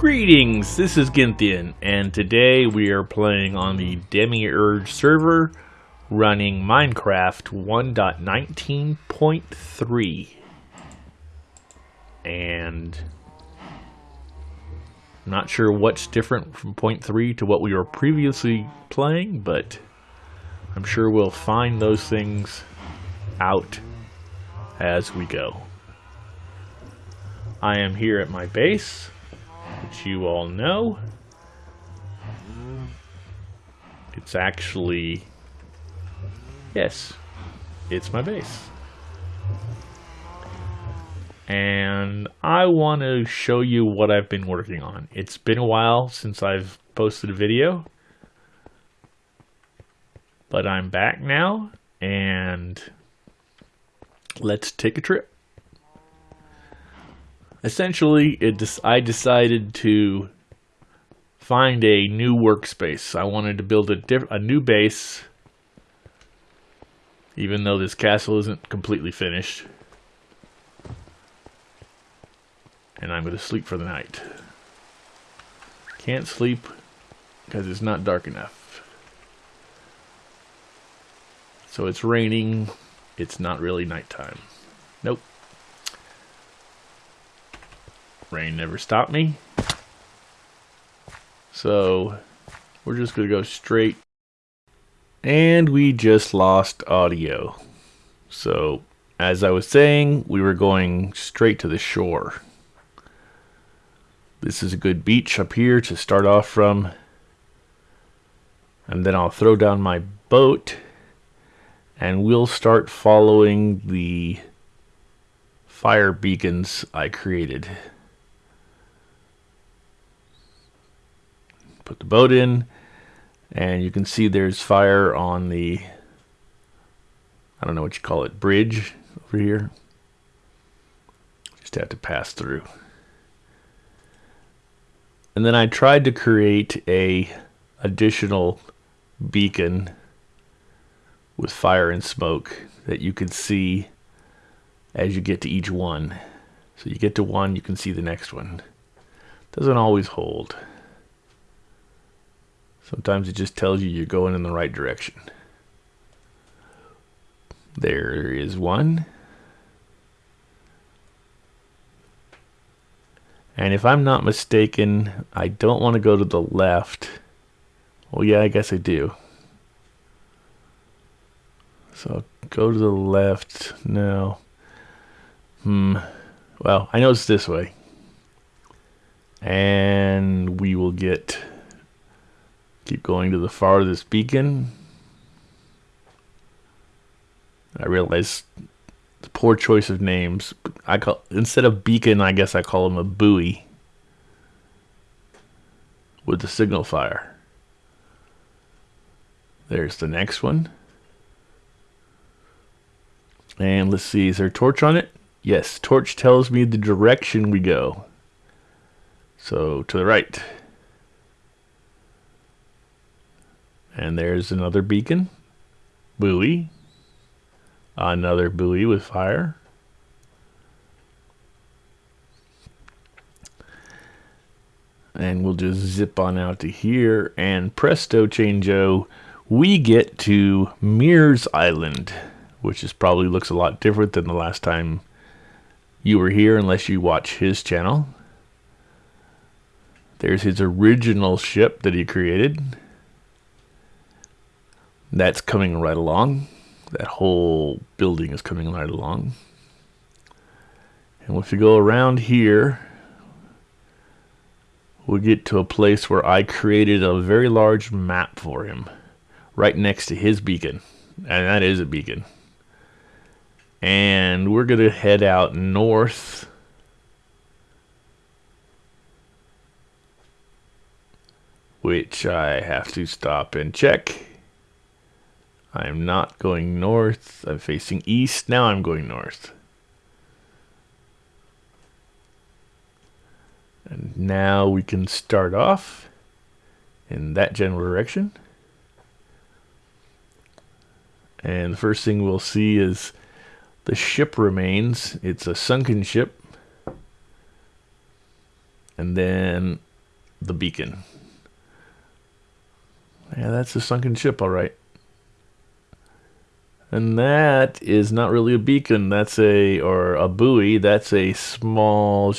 Greetings, this is Ginthian, and today we are playing on the Demiurge server running Minecraft 1.19.3. And I'm not sure what's different from point 3 to what we were previously playing, but I'm sure we'll find those things out as we go. I am here at my base, you all know. It's actually, yes, it's my base. And I want to show you what I've been working on. It's been a while since I've posted a video, but I'm back now and let's take a trip essentially, it I decided to find a new workspace. I wanted to build a, different a new base, even though this castle isn't completely finished. And I'm going to sleep for the night. Can't sleep because it's not dark enough. So it's raining. It's not really nighttime. Nope. Rain never stopped me. So we're just going to go straight. And we just lost audio. So as I was saying, we were going straight to the shore. This is a good beach up here to start off from. And then I'll throw down my boat and we'll start following the fire beacons I created. Put the boat in and you can see there's fire on the I don't know what you call it bridge over here. Just have to pass through. And then I tried to create a additional beacon with fire and smoke that you could see as you get to each one. So you get to one you can see the next one. Doesn't always hold Sometimes it just tells you you're going in the right direction. There is one. And if I'm not mistaken, I don't want to go to the left. Well, yeah, I guess I do. So go to the left. No. Hmm. Well, I know it's this way. And we will get Keep going to the farthest beacon. I realize the poor choice of names. I call instead of beacon, I guess I call him a buoy with the signal fire. There's the next one. And let's see, is there a torch on it? Yes, torch tells me the direction we go. So to the right. And there's another beacon. Buoy. Another buoy with fire. And we'll just zip on out to here. And presto changeo, we get to Mears Island. Which is probably looks a lot different than the last time you were here unless you watch his channel. There's his original ship that he created. That's coming right along. That whole building is coming right along. And if you go around here, we'll get to a place where I created a very large map for him. Right next to his beacon. And that is a beacon. And we're going to head out north. Which I have to stop and check. I'm not going north. I'm facing east. Now I'm going north. And now we can start off in that general direction. And the first thing we'll see is the ship remains. It's a sunken ship. And then the beacon. Yeah, that's a sunken ship, all right. And that is not really a beacon. That's a, or a buoy. That's a small,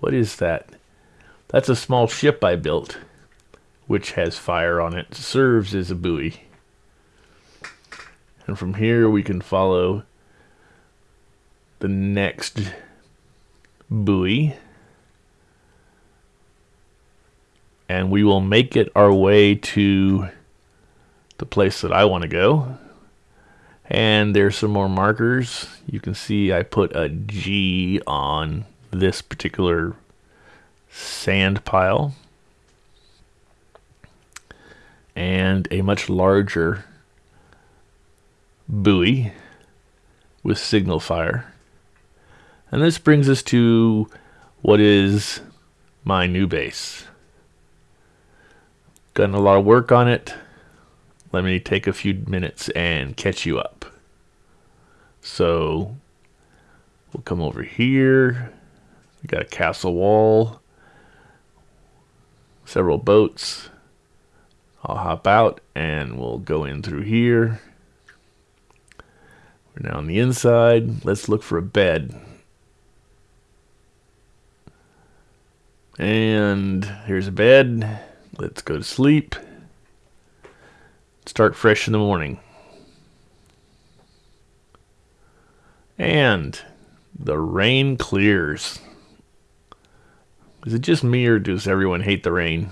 what is that? That's a small ship I built, which has fire on it. Serves as a buoy. And from here we can follow the next buoy. And we will make it our way to the place that I want to go. And there's some more markers. You can see I put a G on this particular sand pile. And a much larger buoy with signal fire. And this brings us to what is my new base. Done a lot of work on it. Let me take a few minutes and catch you up. So we'll come over here. We got a castle wall, several boats. I'll hop out and we'll go in through here. We're now on the inside. Let's look for a bed. And here's a bed. Let's go to sleep. Start fresh in the morning. And the rain clears. Is it just me or does everyone hate the rain?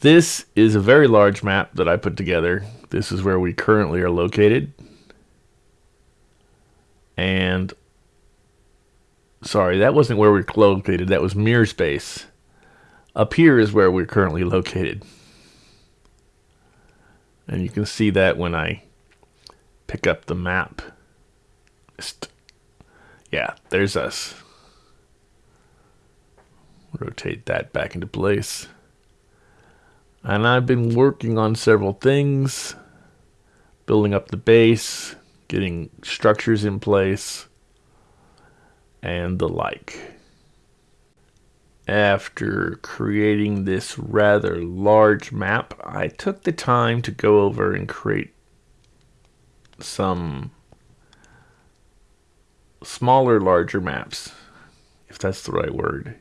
This is a very large map that I put together. This is where we currently are located. And sorry, that wasn't where we're located. That was Mirror Space. Up here is where we're currently located. And you can see that when I pick up the map. Yeah, there's us. Rotate that back into place. And I've been working on several things. Building up the base, getting structures in place, and the like. After creating this rather large map, I took the time to go over and create some smaller, larger maps, if that's the right word.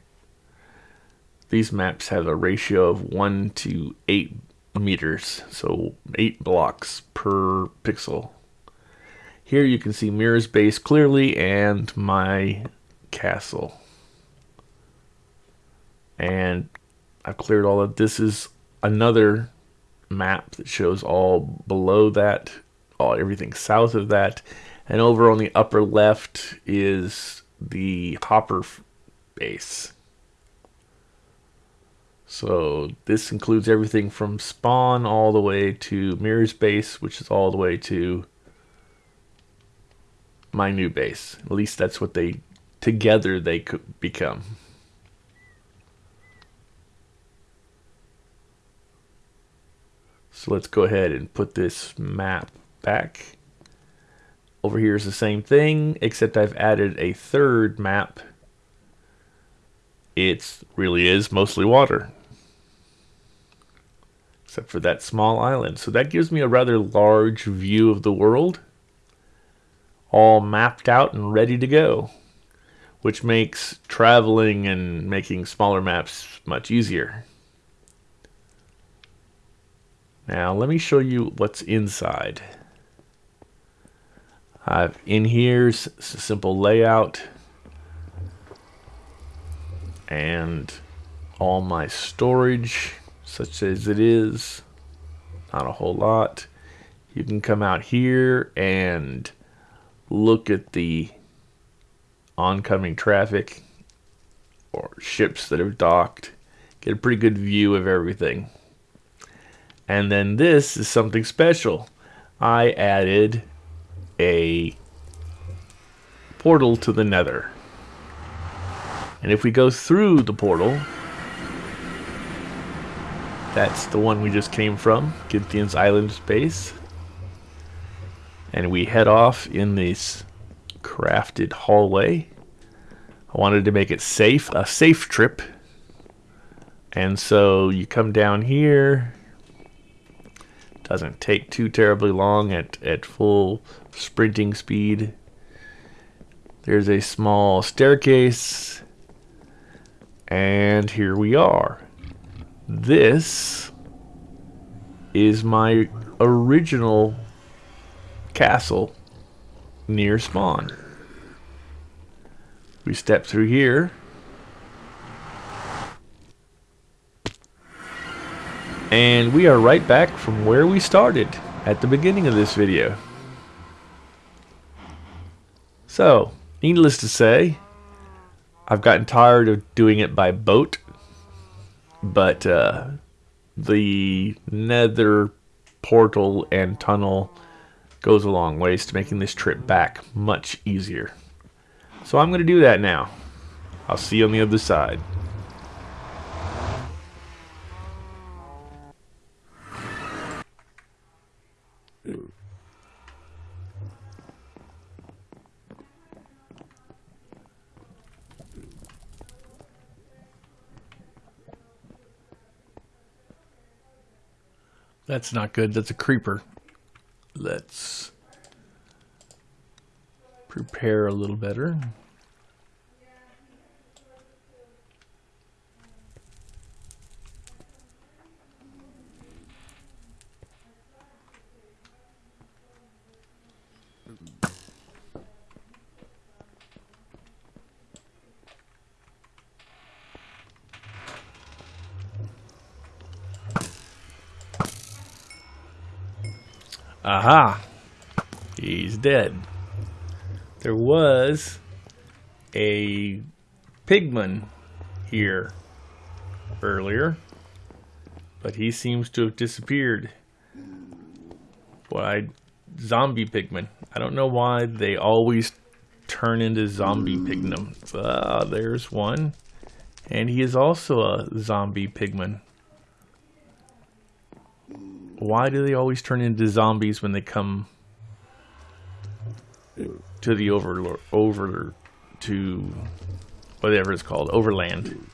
These maps have a ratio of 1 to 8 meters, so 8 blocks per pixel. Here you can see Mirror's base clearly and my castle. And I've cleared all of this is another map that shows all below that, all everything south of that, and over on the upper left is the hopper base. So this includes everything from spawn all the way to mirror's base, which is all the way to my new base. At least that's what they together they could become. So let's go ahead and put this map back. Over here is the same thing, except I've added a third map. It really is mostly water. Except for that small island. So that gives me a rather large view of the world. All mapped out and ready to go. Which makes traveling and making smaller maps much easier. Now let me show you what's inside. I've in here's a simple layout. And all my storage such as it is not a whole lot. You can come out here and look at the oncoming traffic or ships that have docked. Get a pretty good view of everything and then this is something special I added a portal to the nether. And if we go through the portal, that's the one we just came from, Gynthian's Island Space. And we head off in this crafted hallway. I wanted to make it safe, a safe trip. And so you come down here. Doesn't take too terribly long at, at full sprinting speed. There's a small staircase. And here we are. This is my original castle near spawn. We step through here. And we are right back from where we started at the beginning of this video. So, needless to say, I've gotten tired of doing it by boat, but uh, the nether portal and tunnel goes a long ways to making this trip back much easier. So I'm going to do that now. I'll see you on the other side. That's not good. That's a creeper. Let's prepare a little better. Aha! He's dead. There was a pigman here earlier, but he seems to have disappeared. Why, zombie pigman. I don't know why they always turn into zombie pigmen. Ah, there's one. And he is also a zombie pigman. Why do they always turn into zombies when they come to the over over to whatever it's called overland?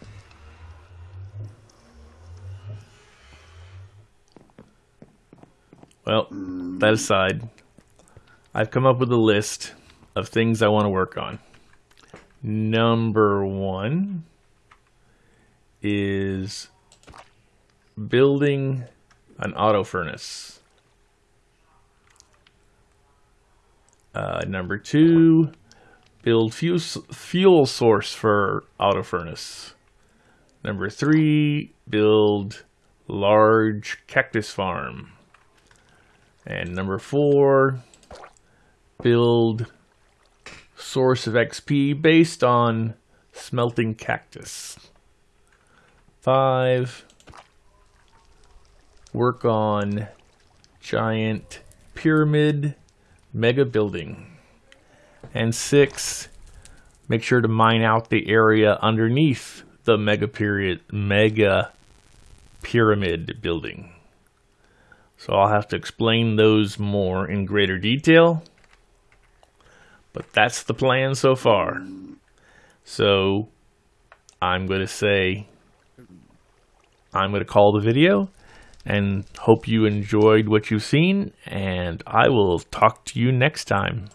Well, that aside, I've come up with a list of things I want to work on. Number one is building an auto furnace. Uh, number two, build fuel, fuel source for auto furnace. Number three, build large cactus farm. And number four, build source of XP based on smelting cactus. Five, work on giant pyramid mega building. And six, make sure to mine out the area underneath the mega period mega pyramid building. So I'll have to explain those more in greater detail. But that's the plan so far. So I'm going to say I'm going to call the video and hope you enjoyed what you've seen and I will talk to you next time.